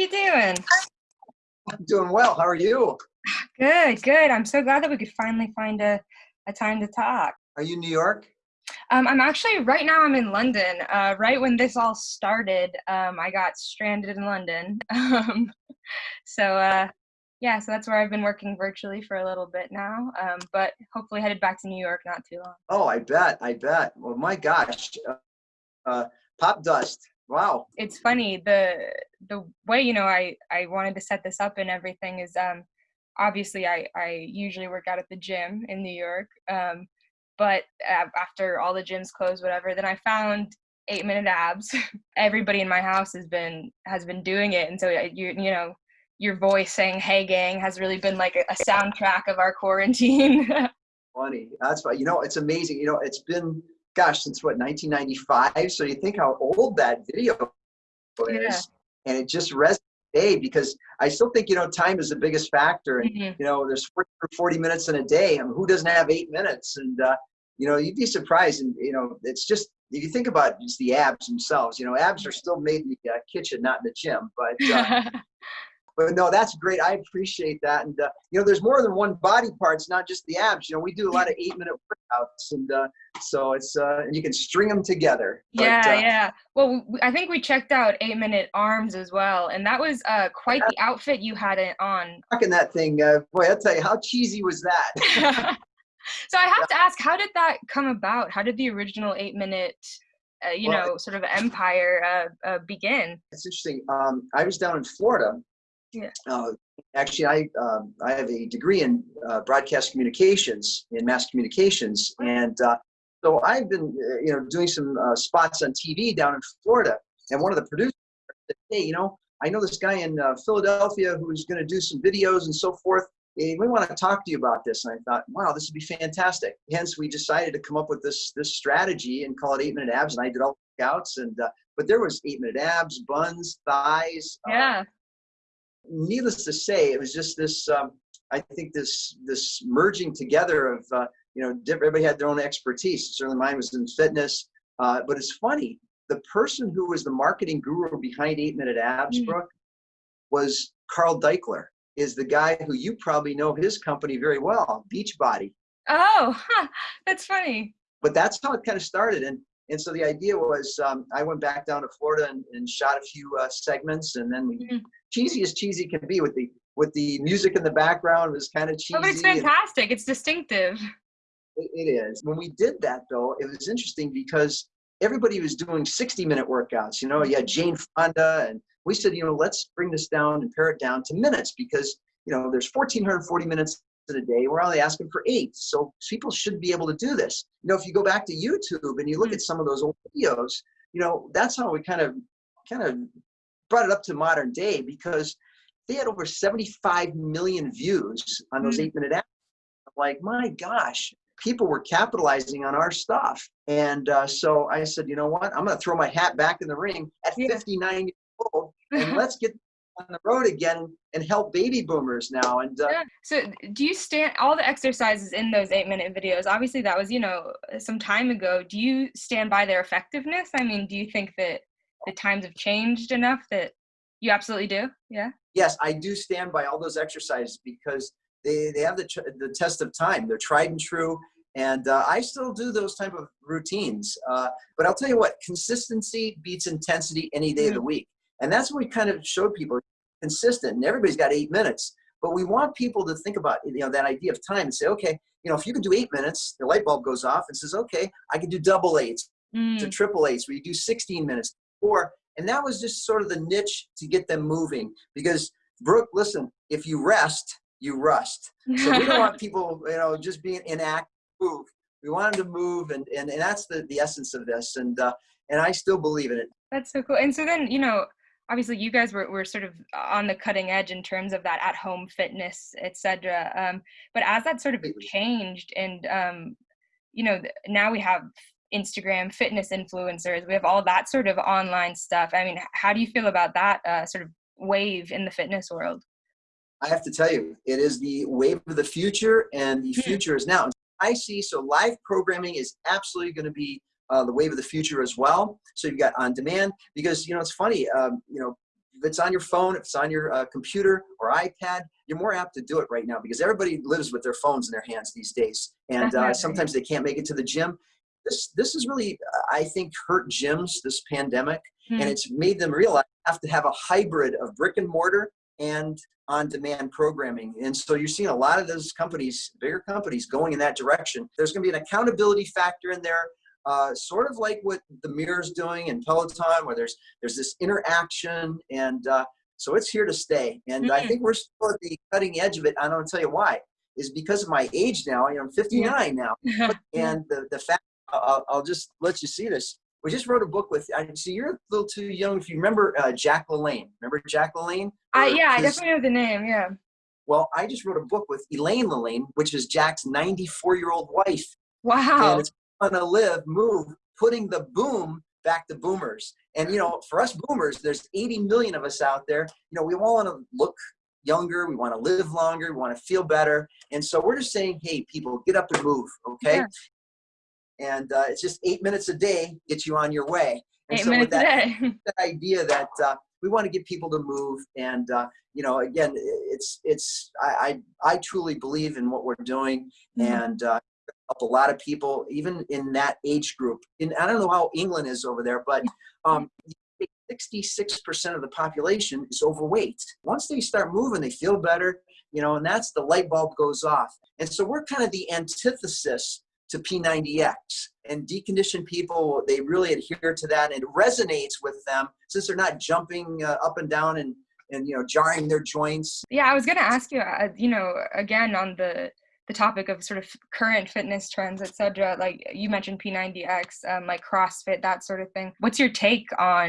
you doing? I'm doing well. How are you? Good, good. I'm so glad that we could finally find a, a time to talk. Are you in New York? Um, I'm actually right now. I'm in London. Uh, right when this all started, um, I got stranded in London. Um, so uh, yeah, so that's where I've been working virtually for a little bit now. Um, but hopefully headed back to New York not too long. Oh, I bet. I bet. Well, my gosh, uh, uh, Popdust. Wow. It's funny the the way you know I I wanted to set this up and everything is um obviously I I usually work out at the gym in New York. Um, but after all the gyms closed whatever then i found eight minute abs everybody in my house has been has been doing it and so you you know your voice saying hey gang has really been like a, a soundtrack of our quarantine funny that's why you know it's amazing you know it's been gosh since what 1995 so you think how old that video is yeah. and it just resonates day because I still think you know time is the biggest factor, and mm-hmm. you know there's 40, 40, minutes in a day. I mean, who doesn't have eight minutes? And uh, you know, you'd be surprised. And, you know, it's just, if you think about just the abs themselves, you know, abs are still made in the uh, kitchen, not in the gym. But, uh, but no, that's great. I appreciate that. And, uh, you know, there's more than one body part. It's not just the abs. You know, we do a lot of eight minute workouts. And uh, so it's, uh, you can string them together. Yeah, but, uh, yeah. Well, I think we checked out eight minute arms as well. And that was uh, quite the outfit you had it on. Rocking that thing. Uh, boy, I'll tell you, how cheesy was that? so I have to ask, how did that come about? How did the original eight minute, uh, you well, know, sort of empire uh, uh, begin? It's interesting. Um, I was down in Florida. Yeah. Uh, actually, I um, I have a degree in uh, broadcast communications in mass communications, and uh, so I've been you know doing some spots on TV down in Florida. And one of the producers said, "Hey, you know, I know this guy in Philadelphia who's going to do some videos and so forth." hey, we want to talk to you about this. And I thought, wow, this would be fantastic. Hence, we decided to come up with this this strategy and call it eight minute abs. And I did all the workouts, and uh, but there was eight minute abs, buns, thighs. Uh, yeah. Needless to say, it was just this. Um, I think this this merging together of uh, you know everybody had their own expertise. Certainly, mine was in fitness. Uh, but it's funny. The person who was the marketing guru behind Eight Minute Abs, mm. Brooke, was Carl Daikeler is the guy who you probably know his company very well, Beachbody. Oh, huh, that's funny. But that's how it kind of started. And and so the idea was um, I went back down to Florida and, and shot a few uh, segments, and then we mm-hmm. cheesy as cheesy can be with the with the music in the background was kind of cheesy. Oh, but it's fantastic. And, it's distinctive. It, it is. When we did that though, it was interesting because everybody was doing 60 minute workouts. You know, you had Jane Fonda and we said, you know, let's bring this down and pare it down to minutes because, you know, there's 1,440 minutes in a day. We're only asking for eight. So people should be able to do this. You know, if you go back to YouTube and you look at some of those old videos, you know, that's how we kind of, kind of brought it up to modern day because they had over 75 million views on those mm. eight minute abs. Like, my gosh, people were capitalizing on our stuff. And uh, so I said, you know what? I'm going to throw my hat back in the ring at 59 years old and let's get on the road again and help baby boomers now and uh, yeah. so do you stand all the exercises in those eight minute videos obviously that was you know some time ago do you stand by their effectiveness? I mean do you think that the times have changed enough that you absolutely do? Yeah? Yes i do stand by all those exercises because they, they have the, the test of time. They're tried and true and uh, i still do those type of routines. Uh, but i'll tell you what consistency beats intensity any day mm-hmm. of the week and that's what we kind of showed people consistent. And everybody's got eight minutes. But we want people to think about you know that idea of time and say, okay, you know, if you can do eight minutes, the light bulb goes off and says, okay, I can do double eights mm. to triple eights where you do 16 minutes or and that was just sort of the niche to get them moving because Brooke, listen, if you rest, you rust. So we don't want people, you know, just being inactive. Move. We want them to move, and and, and that's the the essence of this. And uh, and I still believe in it. That's so cool. And so then, you know, obviously you guys were, were sort of on the cutting edge in terms of that at home fitness etc um, but as that sort of changed and um, you know now we have instagram fitness influencers we have all that sort of online stuff i mean how do you feel about that uh, sort of wave in the fitness world? I have to tell you it is the wave of the future and the hmm. future is now. I see so live programming is absolutely going to be uh, the wave of the future as well. So you've got on demand because, you know, it's funny, um, you know, if it's on your phone, if it's on your uh, computer or iPad, you're more apt to do it right now because everybody lives with their phones in their hands these days, and uh, sometimes they can't make it to the gym. This this is really, I think, hurt gyms this pandemic, hmm. and it's made them realize they have to have a hybrid of brick and mortar and on-demand programming. And so you're seeing a lot of those companies, bigger companies, going in that direction. There's going to be an accountability factor in there uh, sort of like what the mirror's doing and Peloton, where there's there's this interaction, and uh, so it's here to stay. And mm-hmm. I think we're still at the cutting edge of it. I don't tell you why. Is because of my age now. You know, I'm 59 yeah. now, and the the fact I'll, I'll, just let you see this. We just wrote a book with. I see you're a little too young. If you remember uh, Jack LaLanne, remember Jack LaLanne? Uh, yeah, I definitely know the name. Yeah. Well, I just wrote a book with Elaine LaLanne, which is Jack's 94 year old wife. Wow. And it's to live, move, putting the boom back to boomers. And you know, for us boomers, there's 80 million of us out there. You know, we all want to look younger, we want to live longer, we want to feel better. And so we're just saying, hey, people, get up and move, okay? And uh, it's just eight minutes a day gets you on your way. And eight so minutes that, a day. that idea that uh, we want to get people to move, and uh, you know, again, it's it's I I, I truly believe in what we're doing, mm-hmm. and uh, a lot of people, even in that age group. And I don't know how England is over there, but um, 66% of the population is overweight. Once they start moving, they feel better, you know, and that's the light bulb goes off. And so we're kind of the antithesis to P90X. And deconditioned people, they really adhere to that and it resonates with them since they're not jumping uh, up and down and and you know jarring their joints. Yeah, I was going to ask you, uh, you know, again on the the topic of sort of current fitness trends, etc. Like you mentioned P90X, um, like CrossFit, that sort of thing. What's your take on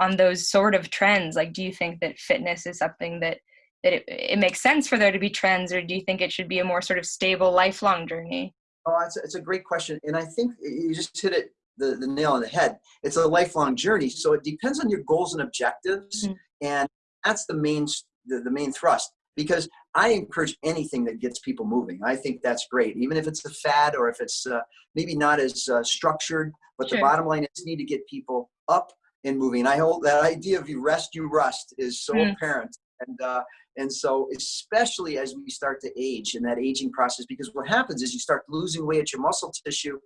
on those sort of trends? Like, do you think that fitness is something that that it, it makes sense for there to be trends, or do you think it should be a more sort of stable, lifelong journey? Oh, it's a, it's a great question, and I think you just hit it the, the nail on the head. It's a lifelong journey, so it depends on your goals and objectives, mm-hmm. and that's the main the, the main thrust because I encourage anything that gets people moving. I think that's great, even if it's a fad or if it's uh, maybe not as uh, structured. But sure. the bottom line is, need to get people up and moving. And I hold that idea of you rest, you rust is so mm. apparent. And uh, and so especially as we start to age in that aging process, because what happens is you start losing weight at your muscle tissue.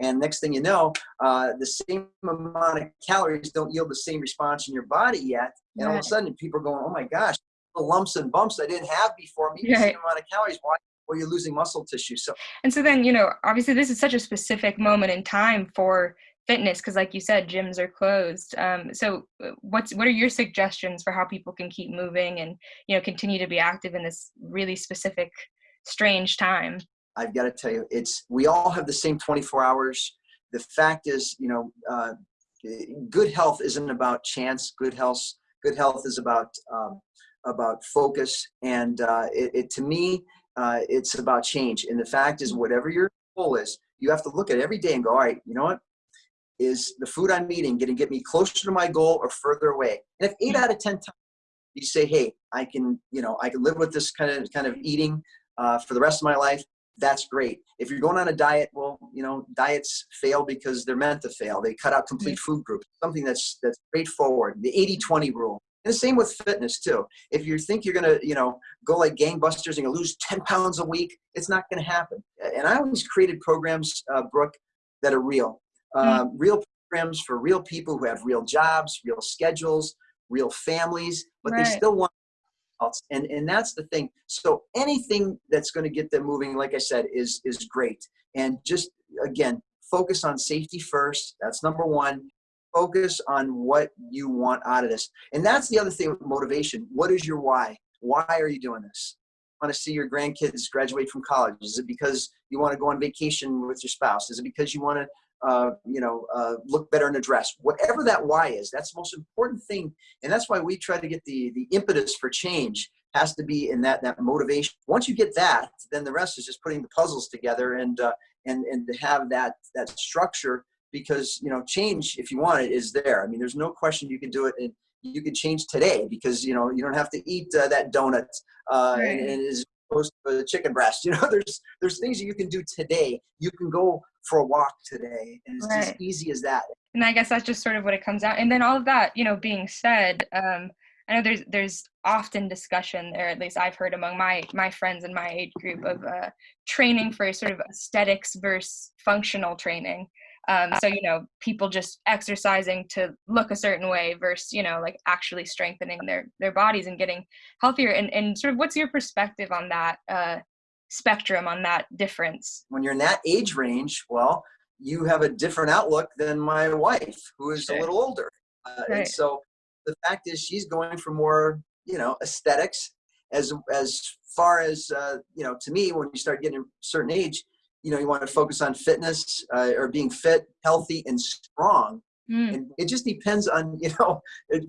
And next thing you know, uh, the same amount of calories don't yield the same response in your body yet. And right. all of a sudden, people are going, "Oh my gosh, lumps and bumps I didn't have before. Maybe right. the same amount of calories. Why? Well, you're losing muscle tissue. So. And so then, you know, obviously this is such a specific moment in time for fitness because, like you said, gyms are closed. Um, so, uh, what's what are your suggestions for how people can keep moving and you know continue to be active in this really specific, strange time? I've got to tell you, it's we all have the same 24 hours. The fact is, you know, uh, good health isn't about chance. Good health, good health is about um, about focus, and uh, it, it, to me, uh, it's about change. And the fact is, whatever your goal is, you have to look at every day and go, all right, you know what? Is the food I'm eating going to get me closer to my goal or further away? And if eight out of ten times you say, hey, I can, you know, I can live with this kind of kind of eating uh, for the rest of my life. That's great. If you're going on a diet, well, you know, diets fail because they're meant to fail. They cut out complete food groups. Something that's that's straightforward. The 80-20 rule and the same with fitness too. If you think you're gonna, you know, go like gangbusters and you lose 10 pounds a week, it's not gonna happen. And I always created programs, uh, Brooke, that are real. Uh, mm-hmm. Real programs for real people who have real jobs, real schedules, real families, but right. they still want else. And and that's the thing. So anything that's going to get them moving, like I said, is is great. And just again, focus on safety first. That's number one focus on what you want out of this. And that's the other thing with motivation. What is your why? Why are you doing this? want to see your grandkids graduate from college? Is it because you want to go on vacation with your spouse? Is it because you want to, uh, you know, uh, look better in a dress? Whatever that why is, that's the most important thing. And that's why we try to get the, the impetus for change has to be in that, that motivation. Once you get that, then the rest is just putting the puzzles together and, uh, and, and to have that, that structure because you know change if you want it is there i mean there's no question you can do it and you can change today because you know you don't have to eat uh, that donut uh, right. and, and is opposed to a chicken breast you know there's there's things that you can do today you can go for a walk today and it's right. as easy as that and i guess that's just sort of what it comes out and then all of that you know being said um I know there's there's often discussion, or at least I've heard among my my friends in my age group of uh, training for sort of aesthetics versus functional training. Um, so you know, people just exercising to look a certain way versus you know, like actually strengthening their their bodies and getting healthier. And and sort of, what's your perspective on that uh, spectrum, on that difference? When you're in that age range, well, you have a different outlook than my wife, who is sure. a little older. Uh, right. And so the fact is, she's going for more, you know, aesthetics. As as far as uh, you know, to me, when you start getting a certain age, you know, you want to focus on fitness uh, or being fit, healthy, and strong. Mm. And it just depends on you know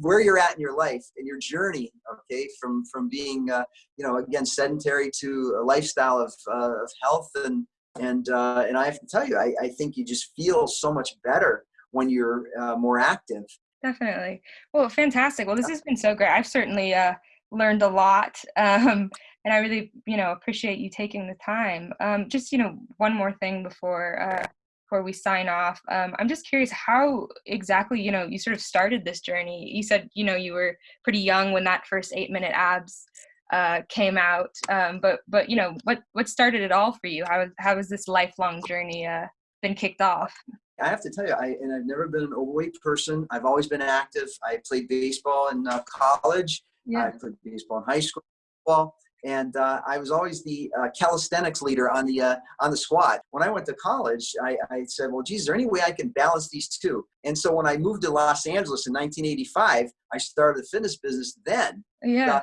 where you're at in your life and your journey. Okay, from from being uh, you know again sedentary to a lifestyle of uh, of health and and uh, and I have to tell you, I, I think you just feel so much better when you're uh, more active. Definitely. Well, fantastic. Well, this has been so great. I've certainly uh, learned a lot, um, and I really, you know, appreciate you taking the time. Um, just, you know, one more thing before uh, before we sign off. Um, I'm just curious how exactly, you know, you sort of started this journey. You said, you know, you were pretty young when that first eight minute abs uh, came out. Um, but but you know what what started it all for you? How how has this lifelong journey uh, been kicked off? I have to tell you, I and I've never been an overweight person. I've always been active. I played baseball in uh, college. Yeah. I played baseball in high school. Well, and uh, I was always the uh, calisthenics leader on the uh, on the squad. When I went to college, I, I, said, "Well, geez, is there any way I can balance these two? And so when I moved to Los Angeles in 1985, I started the fitness business. Then, yeah,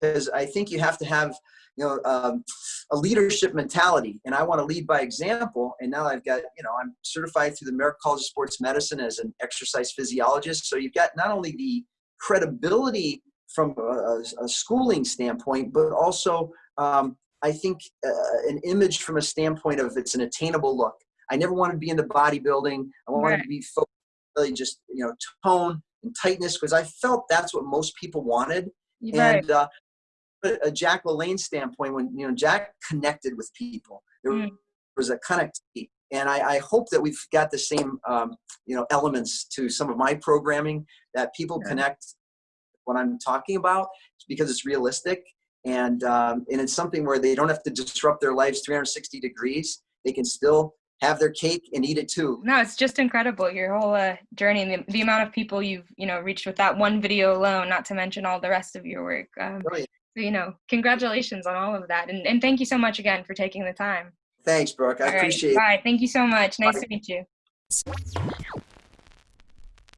because I think you have to have you know um, a leadership mentality and i want to lead by example and now i've got you know i'm certified through the american college of sports medicine as an exercise physiologist so you've got not only the credibility from a, a schooling standpoint but also um, i think uh, an image from a standpoint of it's an attainable look i never wanted to be into bodybuilding i wanted right. to be focused really just you know tone and tightness because i felt that's what most people wanted right. and uh, a Jack LaLanne standpoint, when you know Jack connected with people, there mm. was a connectivity, and I, I, hope that we've got the same um, you know elements to some of my programming that people yeah. connect what I'm talking about because it's realistic and um, and it's something where they don't have to disrupt their lives 360 degrees. They can still have their cake and eat it too. No, it's just incredible your whole uh, journey and the, the amount of people you've you know reached with that one video alone. Not to mention all the rest of your work. Um, you know, congratulations on all of that. And, and thank you so much again for taking the time. Thanks, Brooke. I all appreciate right. it. Bye. Thank you so much. Nice Bye. to meet you.